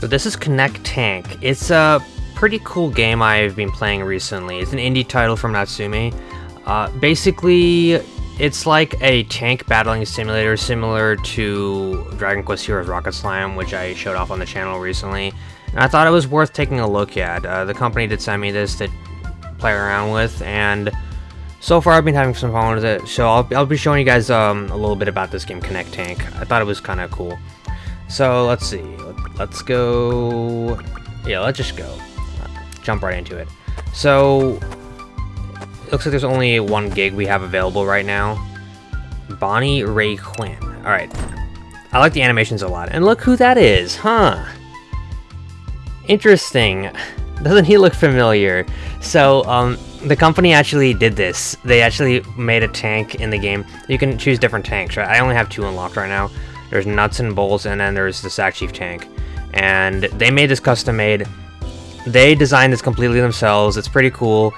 So this is Connect Tank. It's a pretty cool game I've been playing recently. It's an indie title from Natsume. Uh, basically, it's like a tank battling simulator similar to Dragon Quest Heroes Rocket Slime, which I showed off on the channel recently. And I thought it was worth taking a look at. Uh, the company did send me this to play around with, and so far I've been having some fun with it. So I'll, I'll be showing you guys um, a little bit about this game, Connect Tank. I thought it was kind of cool. So let's see. Let's go. Yeah, let's just go. Jump right into it. So it looks like there's only one gig we have available right now. Bonnie Ray Quinn. All right. I like the animations a lot. And look who that is, huh? Interesting. Doesn't he look familiar? So, um, the company actually did this. They actually made a tank in the game. You can choose different tanks, right? I only have two unlocked right now. There's Nuts and Bolts, and then there's the Sack Chief tank. And they made this custom made. They designed this completely themselves. It's pretty cool.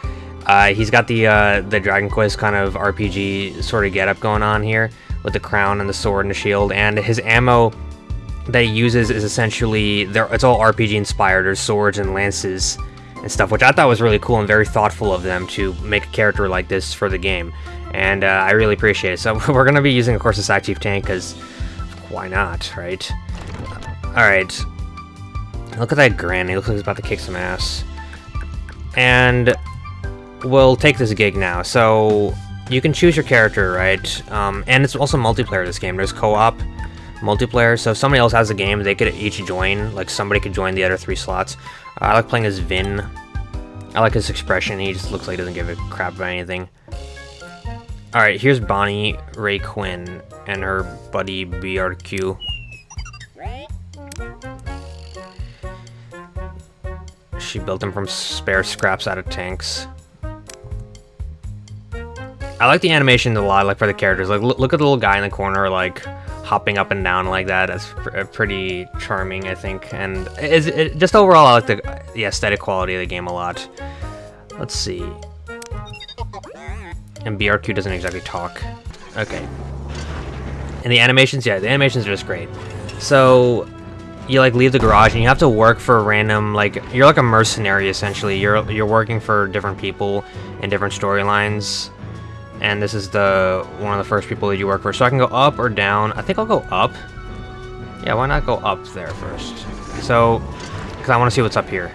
Uh, he's got the uh, the Dragon Quest kind of RPG sort of getup going on here with the crown and the sword and the shield, and his ammo that he uses is essentially it's all RPG inspired. There's swords and lances and stuff, which I thought was really cool and very thoughtful of them to make a character like this for the game, and uh, I really appreciate it. So we're gonna be using, of course, the Sack Chief tank because why not, right? All right. Look at that grin. He looks like he's about to kick some ass. And we'll take this gig now. So you can choose your character, right? Um, and it's also multiplayer this game. There's co-op multiplayer. So if somebody else has a game, they could each join. Like somebody could join the other three slots. Uh, I like playing as Vin. I like his expression. He just looks like he doesn't give a crap about anything. Alright, here's Bonnie Ray Quinn and her buddy BRQ. She built them from spare scraps out of tanks. I like the animation a lot, like for the characters. Like, look at the little guy in the corner, like hopping up and down like that. That's pr uh, pretty charming, I think. And it's, it, just overall, I like the, the aesthetic quality of the game a lot. Let's see. And BRQ doesn't exactly talk. Okay. And the animations, yeah, the animations are just great. So, you like leave the garage and you have to work for a random like you're like a mercenary essentially. You're you're working for different people in different storylines. And this is the one of the first people that you work for. So I can go up or down. I think I'll go up. Yeah, why not go up there first? So, because I want to see what's up here.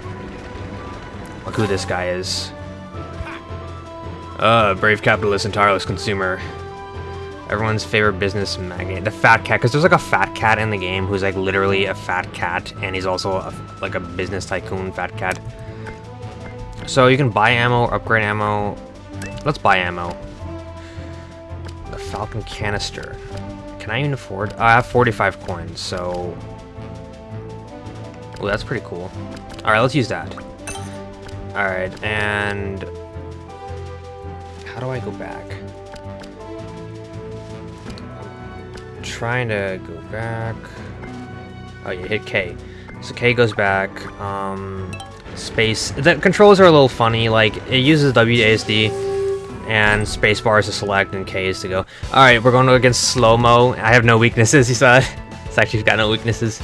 Look who this guy is. Uh, brave capitalist and tireless consumer. Everyone's favorite business magnate. The fat cat, because there's like a fat cat in the game who's like literally a fat cat, and he's also a, like a business tycoon fat cat. So you can buy ammo, upgrade ammo. Let's buy ammo. The Falcon canister. Can I even afford? I have 45 coins, so... Oh, that's pretty cool. Alright, let's use that. Alright, and... How do I go back? Trying to go back. Oh, you hit K. So K goes back. Um, space. The controls are a little funny. Like, it uses WASD and spacebar is to select and K is to go. Alright, we're going against slow-mo. I have no weaknesses, he said. it's actually got no weaknesses.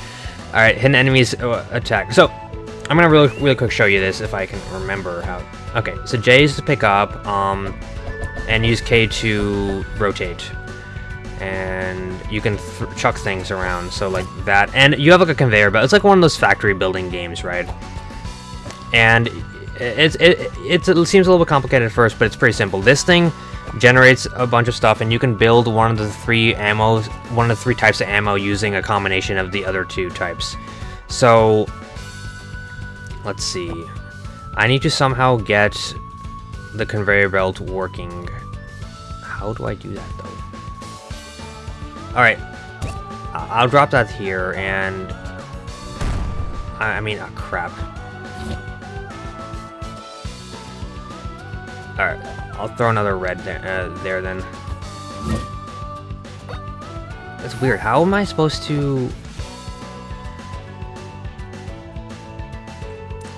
Alright, hidden enemies uh, attack. So, I'm gonna really, really quick show you this if I can remember how. Okay, so J is to pick up, um, and use K to rotate and you can chuck things around so like that and you have like a conveyor belt. It's like one of those factory building games right? And it's it, it, it seems a little bit complicated at first but it's pretty simple. This thing generates a bunch of stuff and you can build one of the three ammo one of the three types of ammo using a combination of the other two types. So let's see. I need to somehow get the conveyor belt working. How do I do that though Alright. I'll drop that here, and... I, mean, oh, crap. Alright, I'll throw another red there, uh, there then. That's weird. How am I supposed to...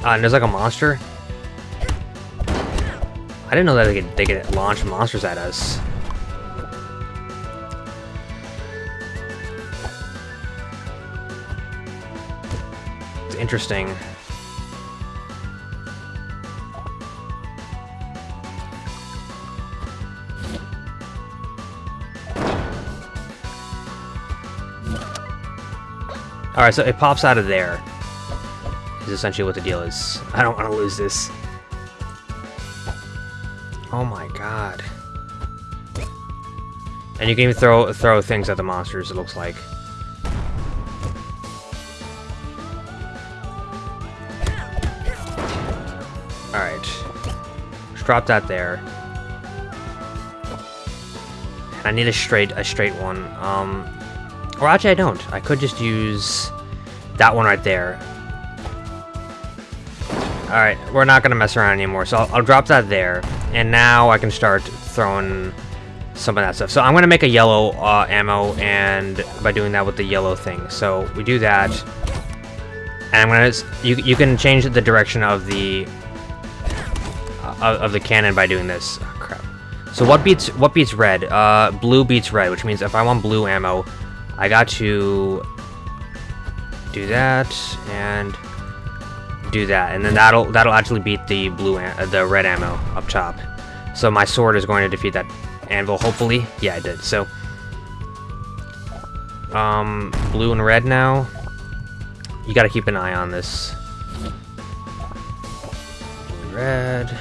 Uh, and there's like a monster. I didn't know that they could, they could launch monsters at us. Interesting. Alright, so it pops out of there. Is essentially what the deal is. I don't want to lose this. Oh my god. And you can even throw throw things at the monsters, it looks like. Drop that there. I need a straight a straight one. Um or actually I don't. I could just use that one right there. Alright, we're not gonna mess around anymore, so I'll, I'll drop that there. And now I can start throwing some of that stuff. So I'm gonna make a yellow uh, ammo, and by doing that with the yellow thing. So we do that, and I'm gonna you you can change the direction of the uh, of the cannon by doing this. Oh, crap. So what beats what beats red? Uh, blue beats red, which means if I want blue ammo, I got to do that and do that, and then that'll that'll actually beat the blue the red ammo up top. So my sword is going to defeat that anvil, hopefully. Yeah, I did. So, um, blue and red now. You got to keep an eye on this. Red.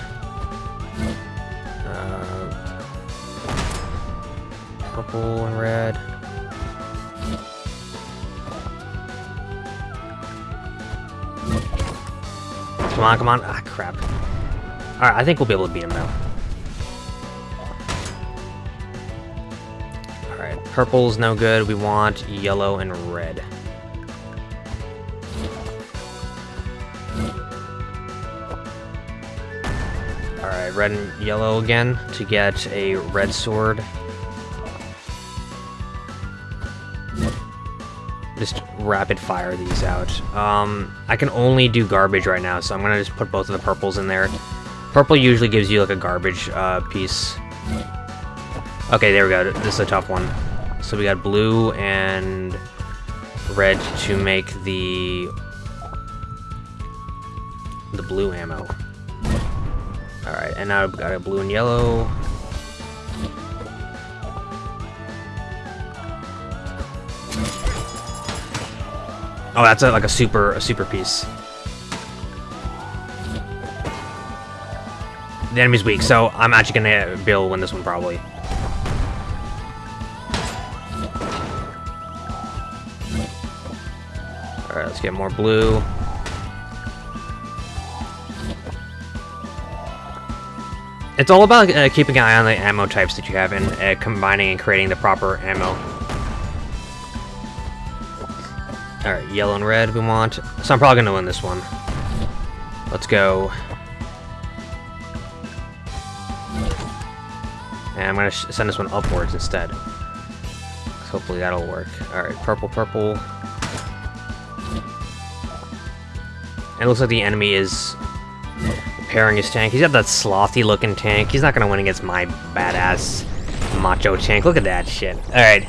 Purple and red. Come on, come on. Ah, crap. Alright, I think we'll be able to beat him now. Alright, purple's no good. We want yellow and red. Alright, red and yellow again to get a red sword. Rapid fire these out. Um, I can only do garbage right now, so I'm gonna just put both of the purples in there. Purple usually gives you like a garbage uh, piece. Okay, there we go. This is a tough one. So we got blue and red to make the the blue ammo. Alright, and now I've got a blue and yellow. Oh, that's a, like a super a super piece. The enemy's weak, so I'm actually gonna be able to win this one probably. Alright, let's get more blue. It's all about uh, keeping an eye on the ammo types that you have and uh, combining and creating the proper ammo. Alright, yellow and red we want. So I'm probably going to win this one. Let's go. And I'm going to send this one upwards instead. Hopefully that'll work. Alright, purple, purple. And it looks like the enemy is repairing his tank. He's got that slothy looking tank. He's not going to win against my badass macho tank. Look at that shit. Alright.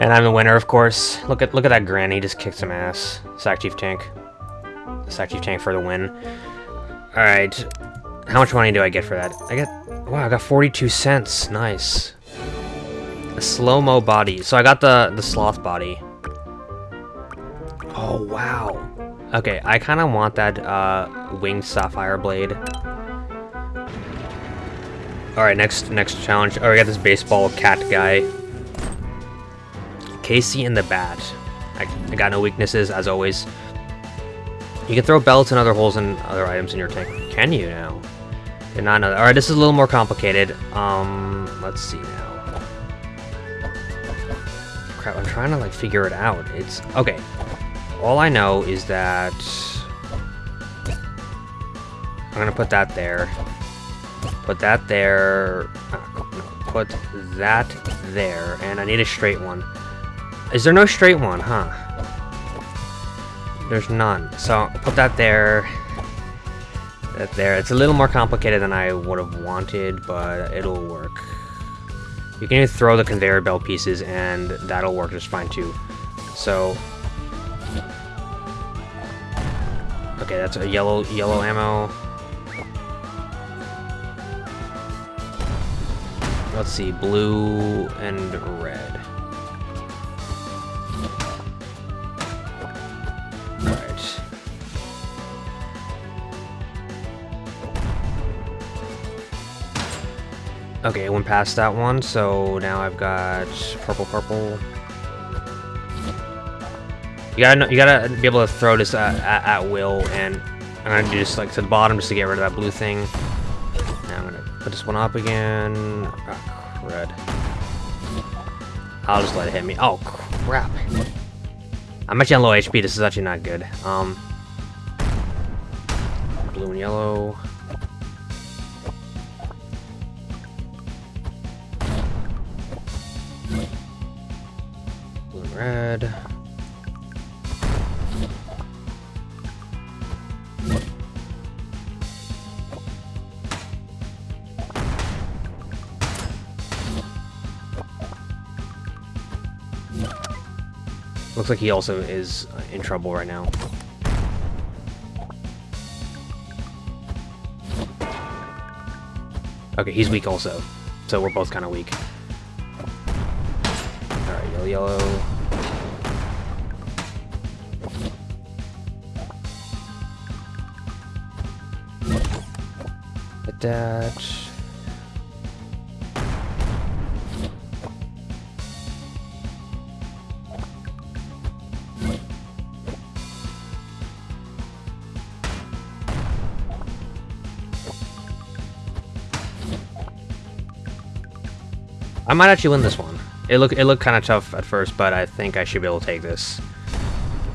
And I'm the winner, of course. Look at look at that granny just kicked some ass. Sack Chief Tank. Sack Chief Tank for the win. Alright. How much money do I get for that? I get... Wow, I got 42 cents. Nice. A slow-mo body. So I got the, the sloth body. Oh, wow. Okay, I kind of want that uh, winged sapphire blade. Alright, next next challenge. Oh, we got this baseball cat guy. Casey and the Bat. I, I got no weaknesses, as always. You can throw belts and other holes and other items in your tank. Can you now? Did not know that. Alright, this is a little more complicated. Um, let's see now. Crap, I'm trying to, like, figure it out. It's... Okay. All I know is that... I'm gonna put that there. Put that there. Uh, put that there. And I need a straight one. Is there no straight one, huh? There's none. So put that there. That there. It's a little more complicated than I would have wanted, but it'll work. You can even throw the conveyor belt pieces and that'll work just fine too. So Okay, that's a yellow yellow ammo. Let's see, blue and red. Okay, it went past that one, so now I've got purple, purple. You gotta, know, you gotta be able to throw this at, at, at will, and I'm gonna do this like to the bottom just to get rid of that blue thing. Now I'm gonna put this one up again. Oh, crud. I'll just let it hit me. Oh, crap. I'm actually on low HP. This is actually not good. Um, blue and yellow. Red. Looks like he also is uh, in trouble right now. Okay, he's weak also. So we're both kind of weak. Alright, yellow, yellow. Attach. I might actually win this one. It look it looked kind of tough at first, but I think I should be able to take this.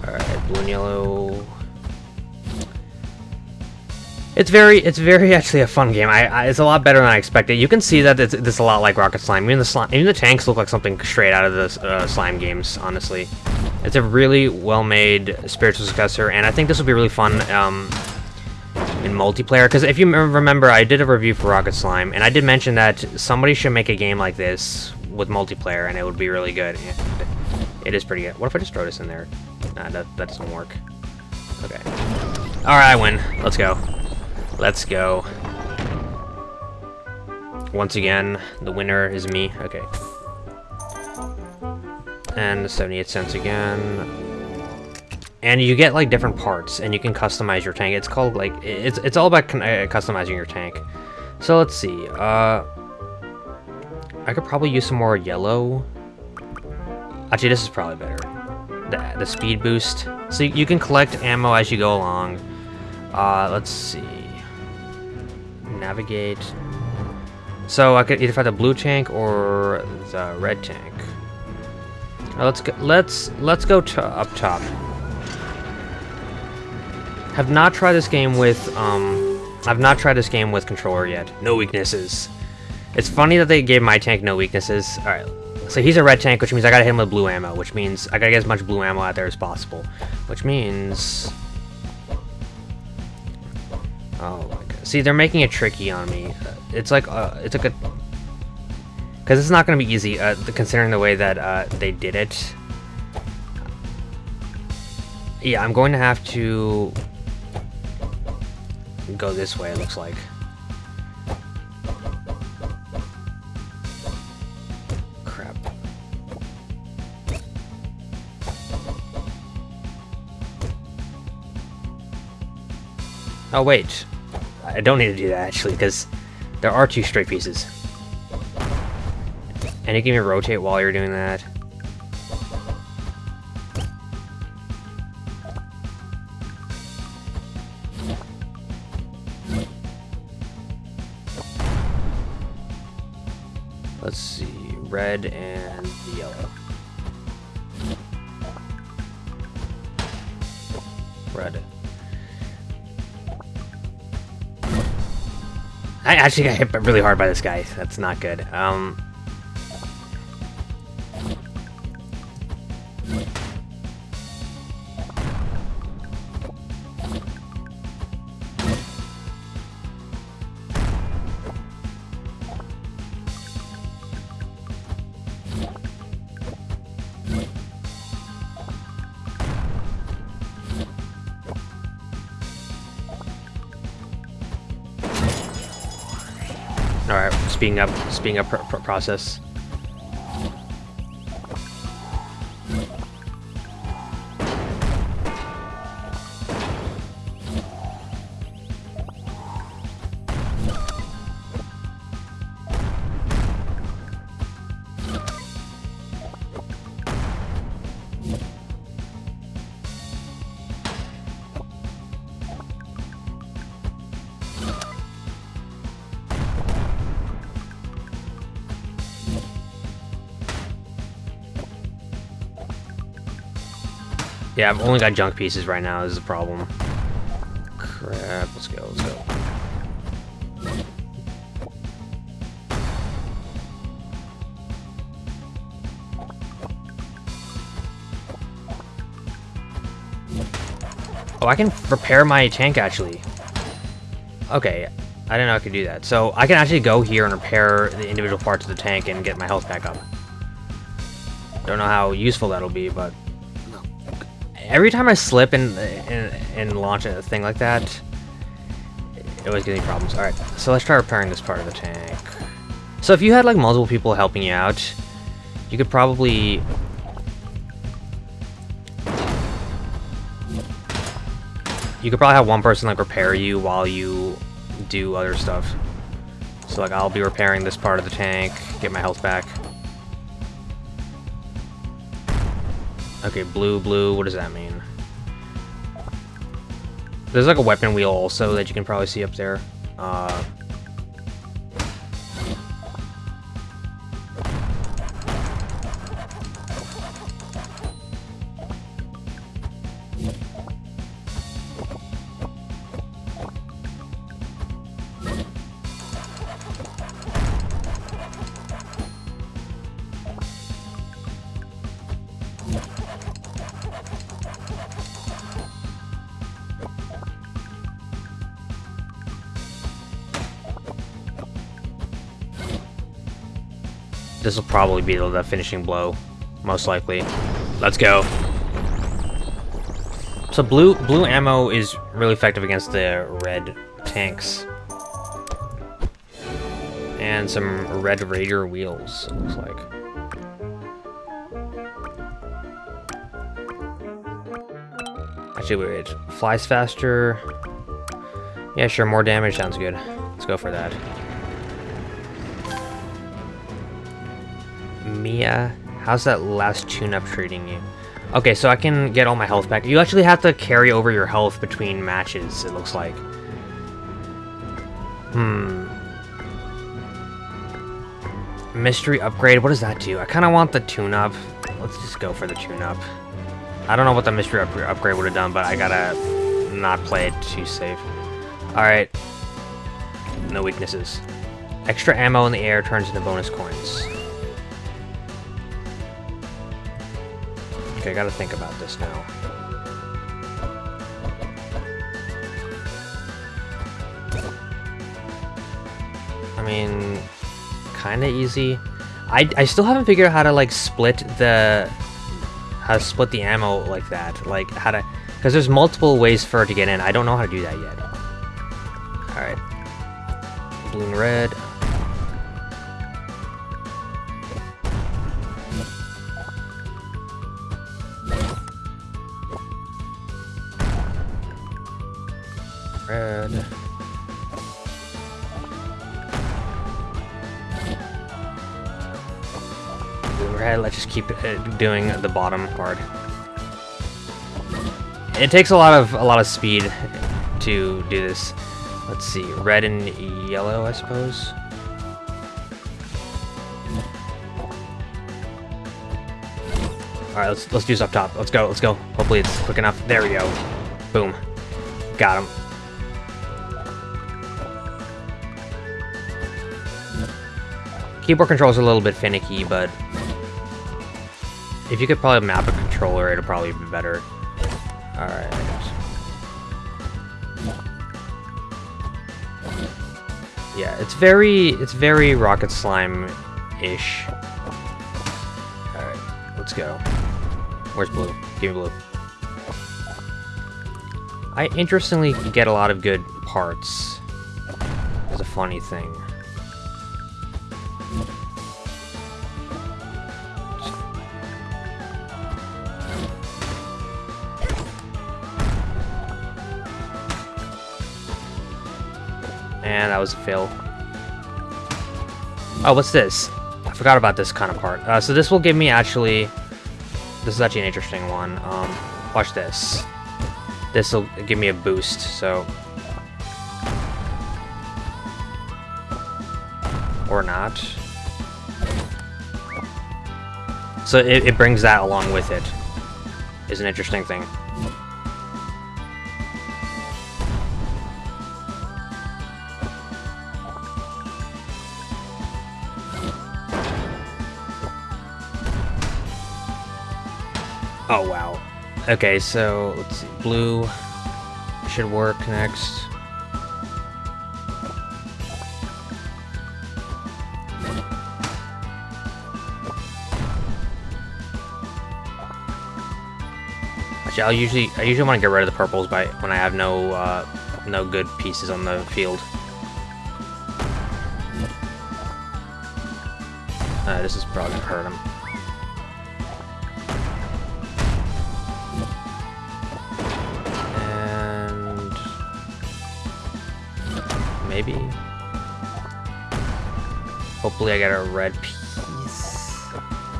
All right, blue and yellow. It's very, it's very actually a fun game. I, I, it's a lot better than I expected. You can see that it's, it's a lot like Rocket Slime. Even the slime, even the tanks look like something straight out of the uh, slime games. Honestly, it's a really well-made spiritual successor, and I think this will be really fun um, in multiplayer. Because if you remember, I did a review for Rocket Slime, and I did mention that somebody should make a game like this with multiplayer, and it would be really good. And it is pretty good. What if I just throw this in there? Nah, that, that doesn't work. Okay. Alright, I win. Let's go. Let's go. Once again, the winner is me. Okay. And 78 cents again. And you get like different parts, and you can customize your tank. It's called like it's it's all about uh, customizing your tank. So let's see. Uh, I could probably use some more yellow. Actually, this is probably better. The the speed boost. So you can collect ammo as you go along. Uh, let's see. Navigate. So I could either find the blue tank or the red tank. Let's go. Let's let's go to up top. Have not tried this game with um. I've not tried this game with controller yet. No weaknesses. It's funny that they gave my tank no weaknesses. All right. So he's a red tank, which means I gotta hit him with blue ammo, which means I gotta get as much blue ammo out there as possible. Which means... Oh. See, they're making it tricky on me. It's like, uh, it's like a... Because it's not gonna be easy, uh, considering the way that uh, they did it. Yeah, I'm going to have to go this way, it looks like. Crap. Oh, wait. I don't need to do that, actually, because there are two straight pieces. And you can even rotate while you're doing that. Let's see, red and yellow. Red. I actually got hit really hard by this guy. That's not good. Um. Speeding up, speeding up pr pr process. Yeah, I've only got junk pieces right now, this is a problem. Crap, let's go, let's go. Oh, I can repair my tank, actually. Okay, I didn't know I could do that. So, I can actually go here and repair the individual parts of the tank and get my health back up. Don't know how useful that'll be, but every time I slip and, and, launch a thing like that, it always gives me problems. Alright, so let's try repairing this part of the tank. So if you had like multiple people helping you out, you could probably... You could probably have one person like repair you while you do other stuff. So like I'll be repairing this part of the tank, get my health back. Okay, blue, blue, what does that mean? There's like a weapon wheel also that you can probably see up there. Uh, This will probably be the finishing blow, most likely. Let's go. So blue blue ammo is really effective against the red tanks. And some red raider wheels, it looks like. Actually, wait, it flies faster. Yeah, sure, more damage sounds good. Let's go for that. Mia, how's that last tune-up treating you? Okay, so I can get all my health back. You actually have to carry over your health between matches, it looks like. Hmm. Mystery upgrade, what does that do? I kind of want the tune-up. Let's just go for the tune-up. I don't know what the mystery up upgrade would have done, but I gotta not play it too safe. Alright. No weaknesses. Extra ammo in the air turns into bonus coins. Okay, I gotta think about this now. I mean, kinda easy. I, I still haven't figured out how to, like, split the... How to split the ammo like that. Like, how to... Because there's multiple ways for it to get in. I don't know how to do that yet. Alright. Blue and. Red. Uh, doing the bottom part. It takes a lot of a lot of speed to do this. Let's see, red and yellow, I suppose. All right, let's let's do this up top. Let's go. Let's go. Hopefully it's quick enough. There we go. Boom. Got him. Keyboard controls are a little bit finicky, but if you could probably map a controller, it'll probably be better. Alright. Yeah, it's very, it's very Rocket Slime-ish. Alright, let's go. Where's blue? Give me blue. I interestingly get a lot of good parts. It's a funny thing. Man, that was a fail. Oh, what's this? I forgot about this kind of part. Uh, so this will give me actually... This is actually an interesting one. Um, watch this. This will give me a boost, so... Or not. So it, it brings that along with it. Is an interesting thing. Okay, so let's see. Blue should work next. I'll usually I usually want to get rid of the purples by when I have no uh, no good pieces on the field. Uh, this is probably gonna hurt him. Maybe. Hopefully, I get a red piece.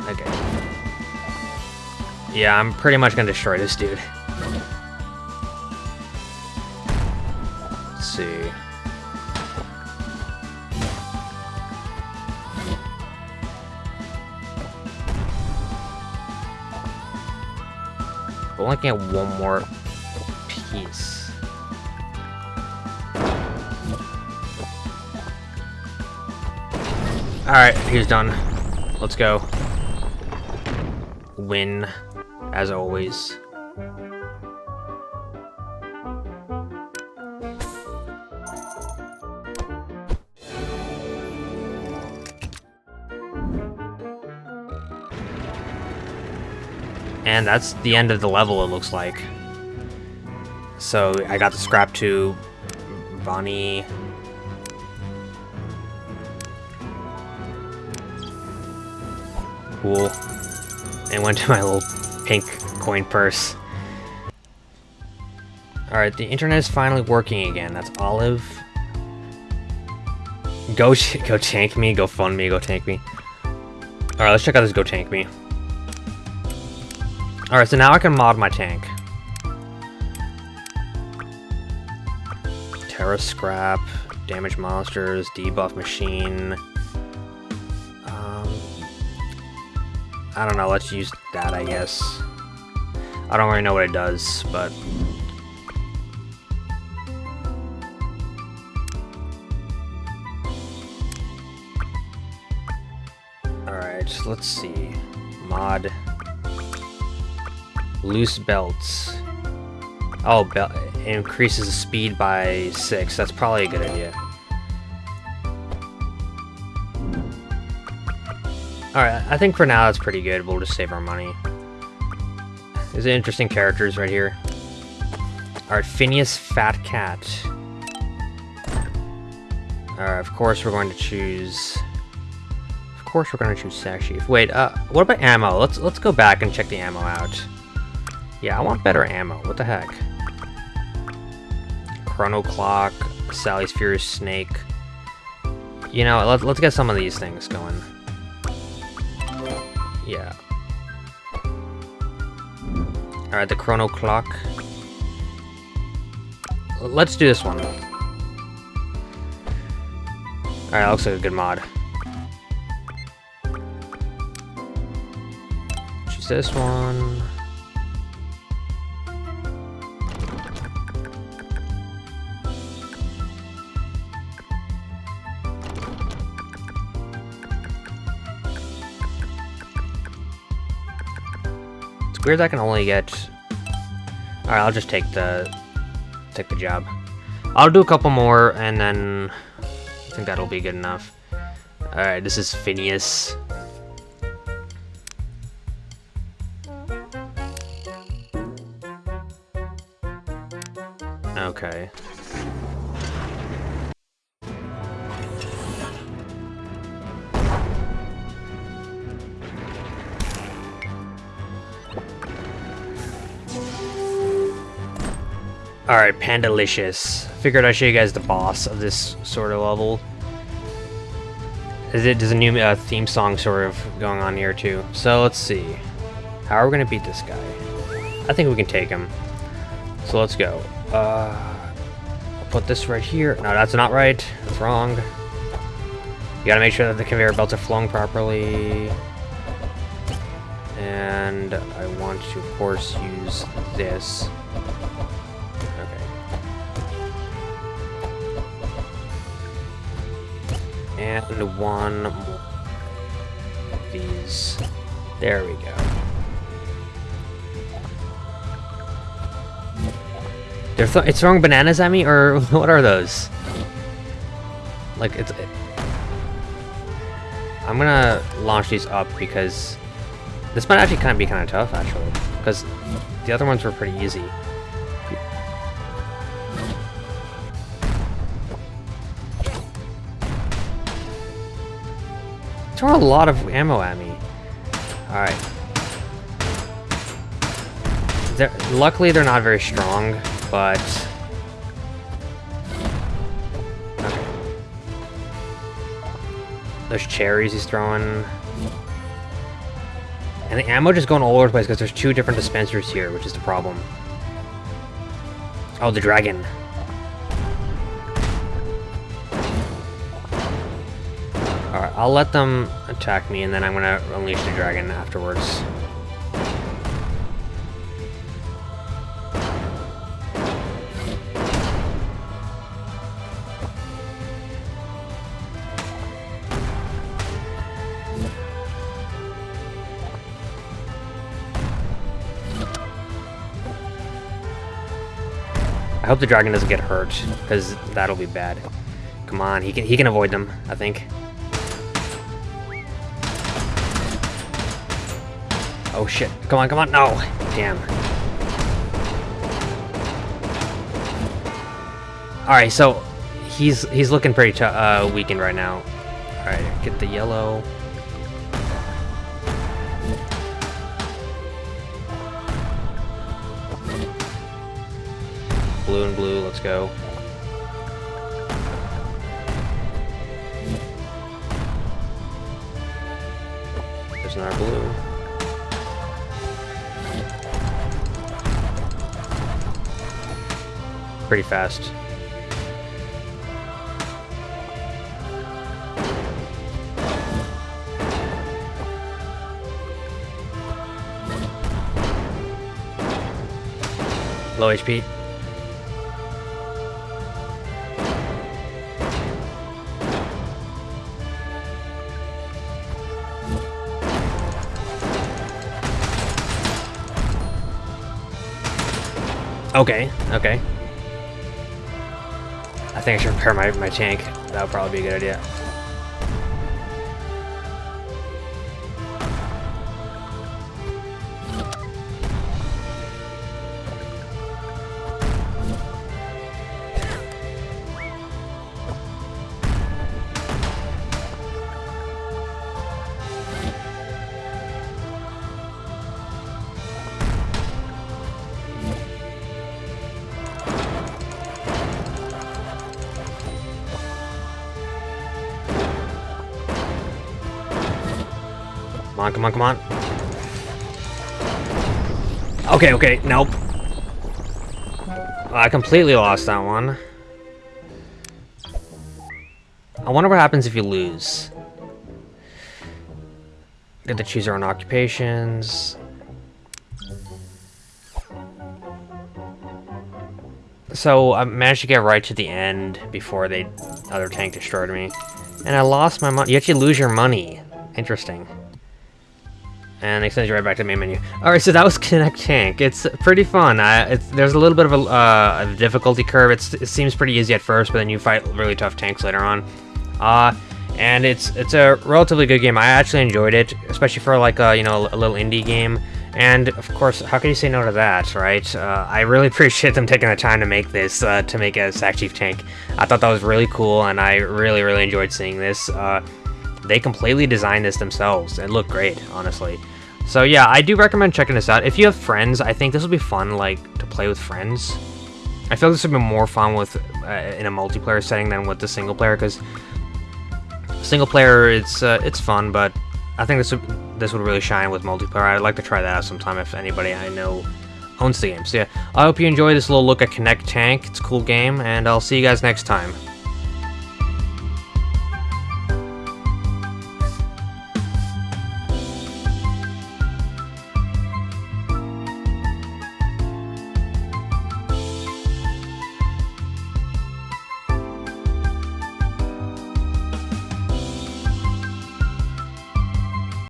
Okay. Yeah, I'm pretty much gonna destroy this dude. Let's see. Only get one more Alright, he's done. Let's go. Win, as always. And that's the end of the level, it looks like. So I got the scrap to Bonnie. Cool. And went to my little pink coin purse. Alright, the internet is finally working again. That's Olive. Go, go tank me, go fund me, go tank me. Alright, let's check out this go tank me. Alright, so now I can mod my tank. Terra Scrap, Damage Monsters, Debuff Machine. I don't know, let's use that, I guess. I don't really know what it does, but... Alright, let's see. Mod... Loose belts. Oh, belt increases the speed by six. That's probably a good idea. Alright, I think for now that's pretty good. We'll just save our money. These are interesting characters right here. Alright, Phineas Fat Cat. Alright, of course we're going to choose... Of course we're going to choose Sash Wait, uh, what about ammo? Let's, let's go back and check the ammo out. Yeah, I want better ammo. What the heck? Chrono Clock, Sally's Furious Snake. You know, let, let's get some of these things going. Yeah. Alright, the Chrono Clock. Let's do this one. Alright, looks like a good mod. Choose this one. Weird I can only get... Alright, I'll just take the... take the job. I'll do a couple more, and then... I think that'll be good enough. Alright, this is Phineas. Okay. Alright, Pandalicious. Figured I'd show you guys the boss of this sort of level. Is it, there's a new uh, theme song sort of going on here too. So let's see. How are we gonna beat this guy? I think we can take him. So let's go. Uh, I'll put this right here. No, that's not right. That's wrong. You gotta make sure that the conveyor belts are flowing properly. And I want to, of course, use this. One more these. There we go. They're th it's throwing bananas at me, or what are those? Like, it's... It, I'm gonna launch these up because this might actually kind of be kind of tough, actually. Because the other ones were pretty easy. Throw a lot of ammo at me. Alright. They're, luckily they're not very strong, but... Okay. Those cherries he's throwing. And the ammo just going all over the place because there's two different dispensers here, which is the problem. Oh, the dragon. I'll let them attack me, and then I'm gonna unleash the dragon afterwards. I hope the dragon doesn't get hurt, because that'll be bad. Come on, he can he can avoid them, I think. Oh shit. Come on, come on. No. Damn. Alright, so he's he's looking pretty uh, weakened right now. Alright, get the yellow. Blue and blue, let's go. There's another blue. Pretty fast. Low HP. Okay, okay think I should repair my, my tank. That would probably be a good idea. On, come on, come on. Okay, okay, nope. I completely lost that one. I wonder what happens if you lose. Get to choose our own occupations. So I managed to get right to the end before the other tank destroyed me. And I lost my money. You actually lose your money. Interesting. And it sends you right back to the main menu. Alright, so that was Connect Tank. It's pretty fun. Uh, it's, there's a little bit of a, uh, a difficulty curve. It's, it seems pretty easy at first, but then you fight really tough tanks later on. Uh, and it's it's a relatively good game. I actually enjoyed it, especially for like a, you know, a little indie game. And of course, how can you say no to that, right? Uh, I really appreciate them taking the time to make this, uh, to make a Sack Chief tank. I thought that was really cool, and I really, really enjoyed seeing this. Uh, they completely designed this themselves. It looked great, honestly. So yeah, I do recommend checking this out. If you have friends, I think this will be fun, like, to play with friends. I feel like this would be more fun with uh, in a multiplayer setting than with the single player, because single player it's uh, it's fun, but I think this would this would really shine with multiplayer. I'd like to try that out sometime if anybody I know owns the game. So yeah, I hope you enjoy this little look at Connect Tank. It's a cool game, and I'll see you guys next time.